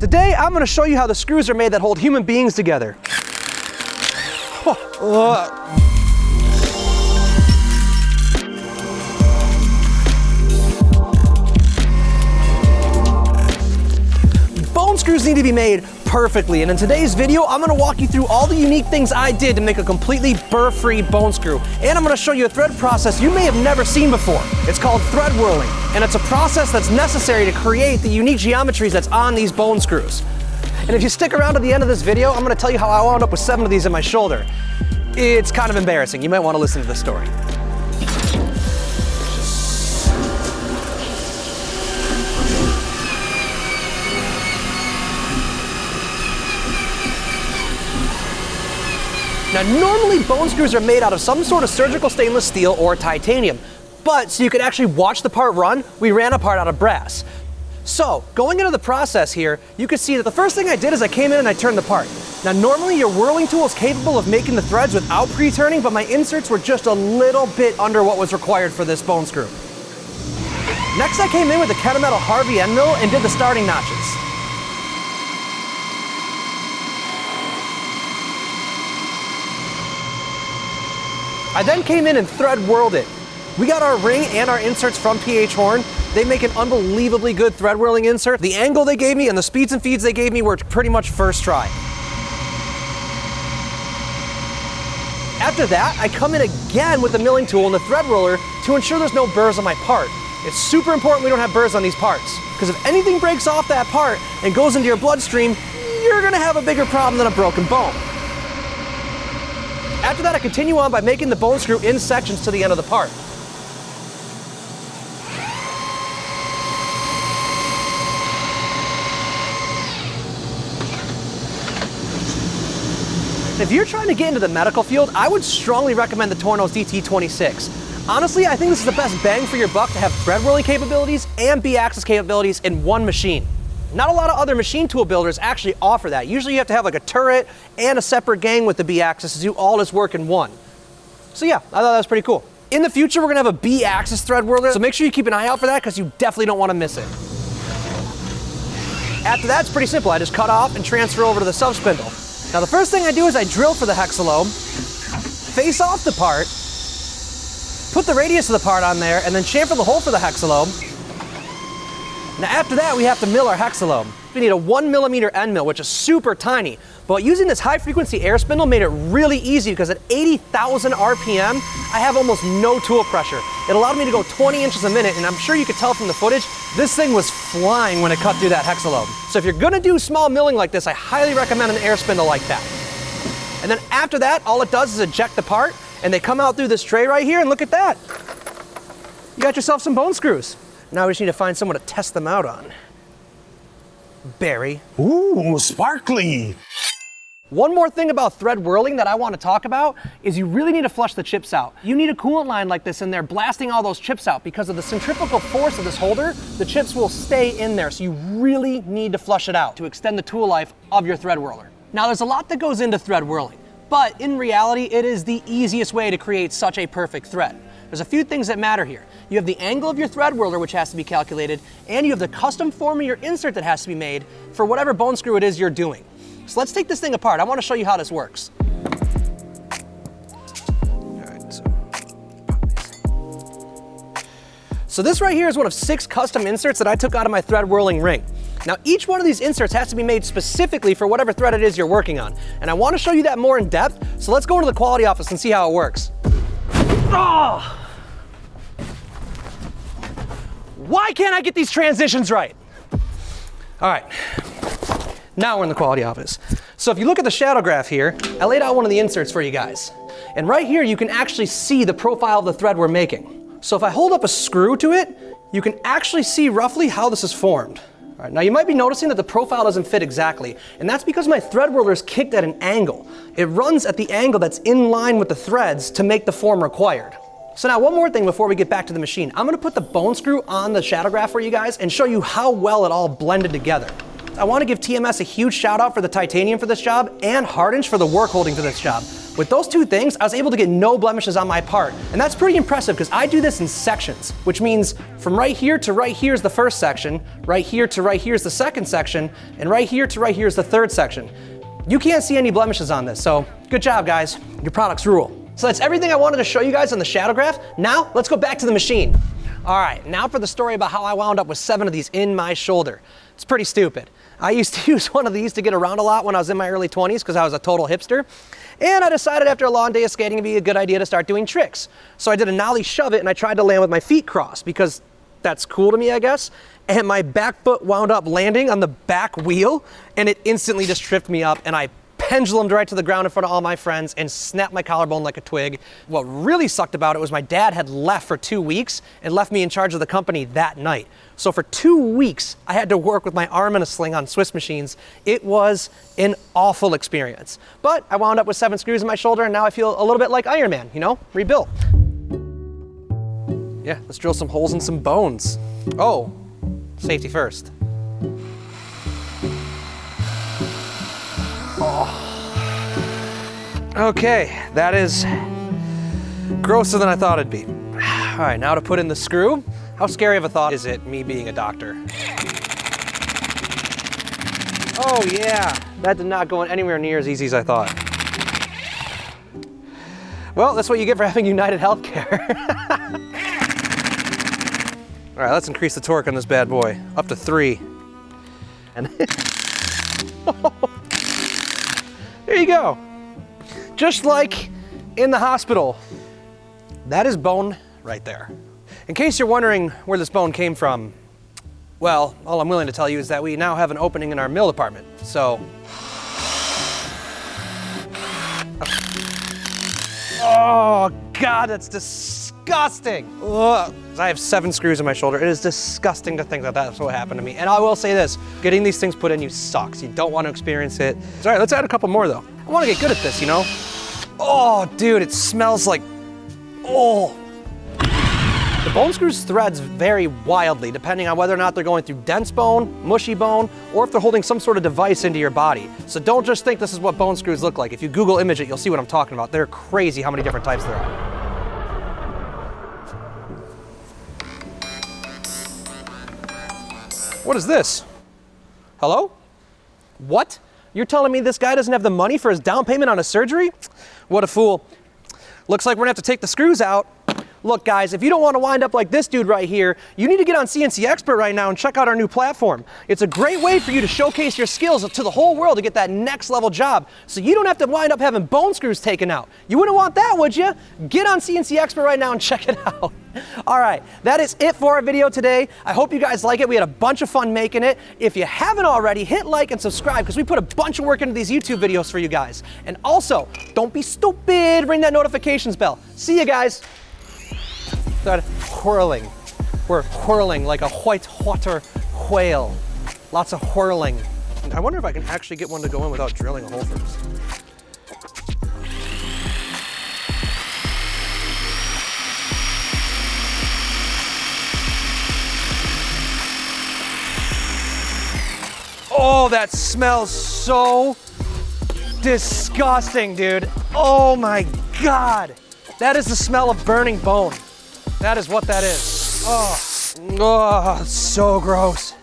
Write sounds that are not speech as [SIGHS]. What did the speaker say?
Today, I'm gonna show you how the screws are made that hold human beings together. Bone uh, screws need to be made perfectly, and in today's video, I'm gonna walk you through all the unique things I did to make a completely burr-free bone screw. And I'm gonna show you a thread process you may have never seen before. It's called thread whirling, and it's a process that's necessary to create the unique geometries that's on these bone screws. And if you stick around to the end of this video, I'm gonna tell you how I wound up with seven of these in my shoulder. It's kind of embarrassing. You might wanna listen to the story. Now, normally bone screws are made out of some sort of surgical stainless steel or titanium, but so you could actually watch the part run, we ran a part out of brass. So, going into the process here, you can see that the first thing I did is I came in and I turned the part. Now, normally your whirling tool is capable of making the threads without pre-turning, but my inserts were just a little bit under what was required for this bone screw. Next, I came in with the Kennametal Harvey end mill and did the starting notches. I then came in and thread whirled it. We got our ring and our inserts from PH Horn. They make an unbelievably good thread whirling insert. The angle they gave me and the speeds and feeds they gave me were pretty much first try. After that, I come in again with the milling tool and the thread roller to ensure there's no burrs on my part. It's super important we don't have burrs on these parts, because if anything breaks off that part and goes into your bloodstream, you're gonna have a bigger problem than a broken bone. After that, I continue on by making the bone screw in sections to the end of the part. If you're trying to get into the medical field, I would strongly recommend the Tornos DT26. Honestly, I think this is the best bang for your buck to have thread rolling capabilities and B-axis capabilities in one machine. Not a lot of other machine tool builders actually offer that. Usually you have to have like a turret and a separate gang with the B-axis to do all this work in one. So yeah, I thought that was pretty cool. In the future, we're gonna have a B-axis thread whirler, so make sure you keep an eye out for that because you definitely don't wanna miss it. After that, it's pretty simple. I just cut off and transfer over to the sub spindle. Now the first thing I do is I drill for the hexalobe, face off the part, put the radius of the part on there, and then chamfer the hole for the hexalobe. Now after that, we have to mill our hexalobe. We need a one millimeter end mill, which is super tiny. But using this high frequency air spindle made it really easy because at 80,000 RPM, I have almost no tool pressure. It allowed me to go 20 inches a minute, and I'm sure you could tell from the footage, this thing was flying when it cut through that hexalobe. So if you're gonna do small milling like this, I highly recommend an air spindle like that. And then after that, all it does is eject the part, and they come out through this tray right here, and look at that. You got yourself some bone screws. Now we just need to find someone to test them out on. Barry. Ooh, sparkly. One more thing about thread whirling that I want to talk about is you really need to flush the chips out. You need a coolant line like this in there blasting all those chips out because of the centrifugal force of this holder, the chips will stay in there. So you really need to flush it out to extend the tool life of your thread whirler. Now there's a lot that goes into thread whirling, but in reality, it is the easiest way to create such a perfect thread. There's a few things that matter here. You have the angle of your thread whirler, which has to be calculated, and you have the custom form of your insert that has to be made for whatever bone screw it is you're doing. So let's take this thing apart. I want to show you how this works. so, this right here is one of six custom inserts that I took out of my thread whirling ring. Now each one of these inserts has to be made specifically for whatever thread it is you're working on. And I want to show you that more in depth, so let's go into the quality office and see how it works. Oh! Why can't I get these transitions right? All right, now we're in the quality office. So if you look at the shadow graph here, I laid out one of the inserts for you guys. And right here, you can actually see the profile of the thread we're making. So if I hold up a screw to it, you can actually see roughly how this is formed. Now you might be noticing that the profile doesn't fit exactly, and that's because my thread whirler is kicked at an angle. It runs at the angle that's in line with the threads to make the form required. So now one more thing before we get back to the machine. I'm gonna put the bone screw on the shadow graph for you guys and show you how well it all blended together. I want to give TMS a huge shout out for the titanium for this job and Hardinge for the work holding for this job. With those two things, I was able to get no blemishes on my part. And that's pretty impressive because I do this in sections, which means from right here to right here is the first section, right here to right here is the second section, and right here to right here is the third section. You can't see any blemishes on this, so good job guys. Your products rule. So that's everything I wanted to show you guys on the shadow graph. Now let's go back to the machine. All right, now for the story about how I wound up with seven of these in my shoulder. It's pretty stupid. I used to [LAUGHS] use one of these to get around a lot when I was in my early 20s because I was a total hipster. And I decided after a long day of skating it'd be a good idea to start doing tricks. So I did a nollie shove it and I tried to land with my feet crossed because that's cool to me, I guess. And my back foot wound up landing on the back wheel and it instantly just tripped me up and I pendulumed right to the ground in front of all my friends and snapped my collarbone like a twig. What really sucked about it was my dad had left for two weeks and left me in charge of the company that night. So for two weeks, I had to work with my arm in a sling on Swiss machines. It was an awful experience. But I wound up with seven screws in my shoulder and now I feel a little bit like Iron Man, you know, rebuilt. Yeah, let's drill some holes in some bones. Oh, safety first. Okay, that is grosser than I thought it'd be. [SIGHS] All right, now to put in the screw. How scary of a thought is it, me being a doctor? Oh yeah, that did not go anywhere near as easy as I thought. Well, that's what you get for [LAUGHS] having United Healthcare. [LAUGHS] All right, let's increase the torque on this bad boy, up to three. And [LAUGHS] there you go. Just like in the hospital. That is bone right there. In case you're wondering where this bone came from, well, all I'm willing to tell you is that we now have an opening in our mill department. So. Oh, God, that's disgusting. Ugh. I have seven screws in my shoulder. It is disgusting to think that that's what happened to me. And I will say this, getting these things put in you sucks. You don't want to experience it. All right, let's add a couple more though. I want to get good at this, you know? Oh, dude, it smells like, oh, the bone screws threads vary wildly depending on whether or not they're going through dense bone, mushy bone, or if they're holding some sort of device into your body. So don't just think this is what bone screws look like. If you Google image it, you'll see what I'm talking about. They're crazy how many different types there are. What is this? Hello? What? You're telling me this guy doesn't have the money for his down payment on a surgery? What a fool. Looks like we're gonna have to take the screws out Look guys, if you don't want to wind up like this dude right here, you need to get on CNC Expert right now and check out our new platform. It's a great way for you to showcase your skills to the whole world to get that next level job. So you don't have to wind up having bone screws taken out. You wouldn't want that, would you? Get on CNC Expert right now and check it out. [LAUGHS] All right, that is it for our video today. I hope you guys like it. We had a bunch of fun making it. If you haven't already, hit like and subscribe because we put a bunch of work into these YouTube videos for you guys. And also, don't be stupid, ring that notifications bell. See you guys start whirling. We're whirling like a white water whale. Lots of whirling. I wonder if I can actually get one to go in without drilling a hole first. Oh, that smells so disgusting, dude. Oh my God. That is the smell of burning bone. That is what that is. Oh, oh so gross.